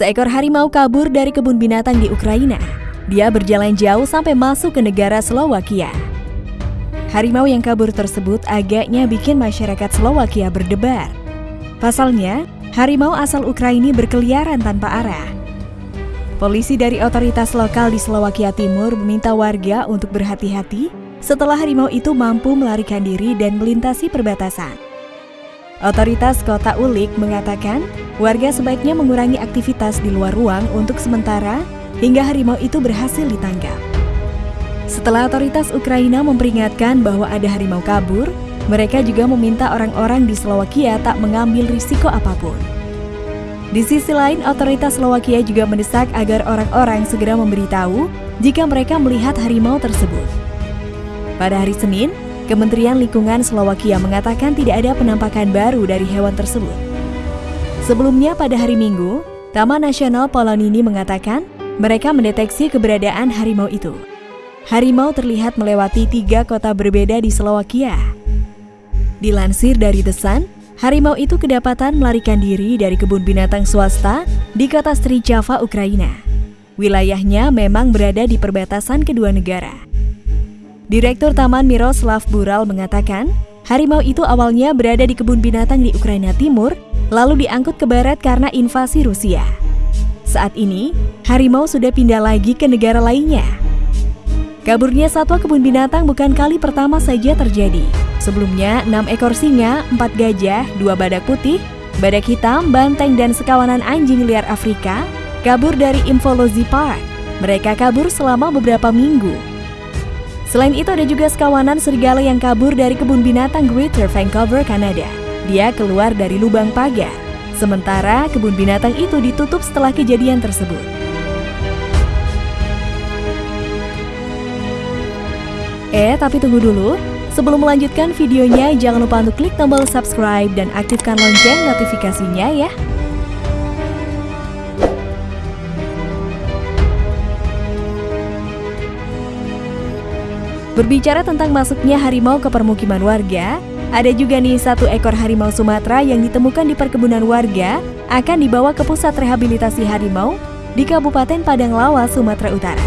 Seekor harimau kabur dari kebun binatang di Ukraina. Dia berjalan jauh sampai masuk ke negara Slovakia. Harimau yang kabur tersebut agaknya bikin masyarakat Slovakia berdebar. Pasalnya, harimau asal Ukraina berkeliaran tanpa arah. Polisi dari otoritas lokal di Slovakia Timur meminta warga untuk berhati-hati setelah harimau itu mampu melarikan diri dan melintasi perbatasan. Otoritas Kota Ulik mengatakan, warga sebaiknya mengurangi aktivitas di luar ruang untuk sementara hingga harimau itu berhasil ditangkap. Setelah otoritas Ukraina memperingatkan bahwa ada harimau kabur, mereka juga meminta orang-orang di Slovakia tak mengambil risiko apa pun. Di sisi lain, otoritas Slovakia juga mendesak agar orang-orang segera memberitahu jika mereka melihat harimau tersebut. Pada hari Senin, Kementerian Lingkungan Slovakia mengatakan tidak ada penampakan baru dari hewan tersebut. Sebelumnya pada hari Minggu, Taman Nasional Polonini mengatakan mereka mendeteksi keberadaan harimau itu. Harimau terlihat melewati tiga kota berbeda di Slovakia. Dilansir dari The Sun, harimau itu kedapatan melarikan diri dari kebun binatang swasta di kota Java, Ukraina. Wilayahnya memang berada di perbatasan kedua negara. Direktur Taman Miroslav Bural mengatakan, harimau itu awalnya berada di kebun binatang di Ukraina Timur, lalu diangkut ke barat karena invasi Rusia. Saat ini, harimau sudah pindah lagi ke negara lainnya. Kaburnya satwa kebun binatang bukan kali pertama saja terjadi. Sebelumnya, enam ekor singa, empat gajah, dua badak putih, badak hitam, banteng, dan sekawanan anjing liar Afrika kabur dari Infolozi Park. Mereka kabur selama beberapa minggu. Selain itu ada juga sekawanan serigala yang kabur dari kebun binatang Greater Vancouver, Kanada. Dia keluar dari lubang pagar. Sementara kebun binatang itu ditutup setelah kejadian tersebut. Eh, tapi tunggu dulu. Sebelum melanjutkan videonya, jangan lupa untuk klik tombol subscribe dan aktifkan lonceng notifikasinya ya. Berbicara tentang masuknya harimau ke permukiman warga, ada juga nih satu ekor harimau Sumatera yang ditemukan di perkebunan warga akan dibawa ke pusat rehabilitasi harimau di Kabupaten Padang Lawas, Sumatera Utara.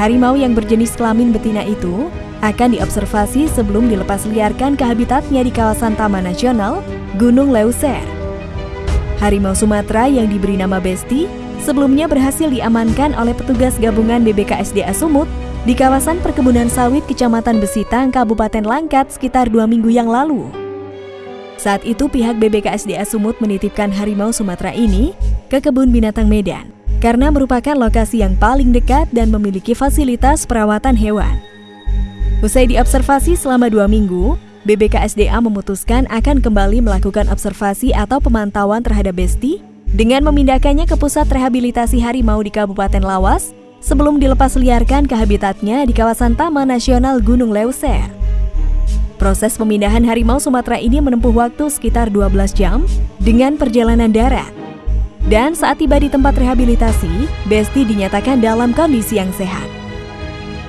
Harimau yang berjenis kelamin betina itu akan diobservasi sebelum dilepas liarkan ke habitatnya di kawasan Taman Nasional Gunung Leuser. Harimau Sumatera yang diberi nama Besti sebelumnya berhasil diamankan oleh petugas gabungan BBKSDA Sumut di kawasan perkebunan sawit Kecamatan Besitang, Kabupaten Langkat sekitar dua minggu yang lalu. Saat itu pihak BBKSDA Sumut menitipkan harimau Sumatera ini ke kebun binatang Medan karena merupakan lokasi yang paling dekat dan memiliki fasilitas perawatan hewan. Usai diobservasi selama dua minggu, BBKSDA memutuskan akan kembali melakukan observasi atau pemantauan terhadap Besti dengan memindahkannya ke pusat rehabilitasi harimau di Kabupaten Lawas sebelum dilepas liarkan ke habitatnya di kawasan Taman Nasional Gunung Leuser. Proses pemindahan harimau Sumatera ini menempuh waktu sekitar 12 jam dengan perjalanan darat. Dan saat tiba di tempat rehabilitasi, Besti dinyatakan dalam kondisi yang sehat.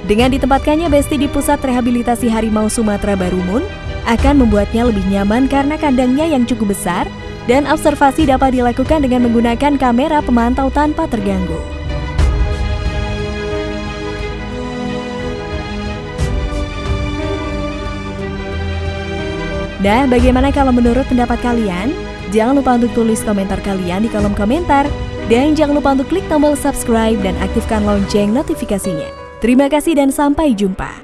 Dengan ditempatkannya Besti di pusat rehabilitasi harimau Sumatera Barumun, akan membuatnya lebih nyaman karena kandangnya yang cukup besar dan observasi dapat dilakukan dengan menggunakan kamera pemantau tanpa terganggu. Nah, bagaimana kalau menurut pendapat kalian? Jangan lupa untuk tulis komentar kalian di kolom komentar. Dan jangan lupa untuk klik tombol subscribe dan aktifkan lonceng notifikasinya. Terima kasih dan sampai jumpa.